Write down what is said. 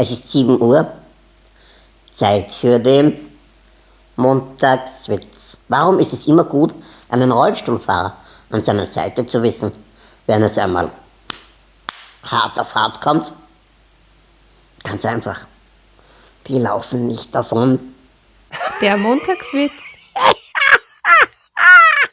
Es ist 7 Uhr. Zeit für den Montagswitz. Warum ist es immer gut, einen Rollstuhlfahrer an seiner Seite zu wissen, wenn es einmal hart auf hart kommt? Ganz einfach. Die laufen nicht davon. Der Montagswitz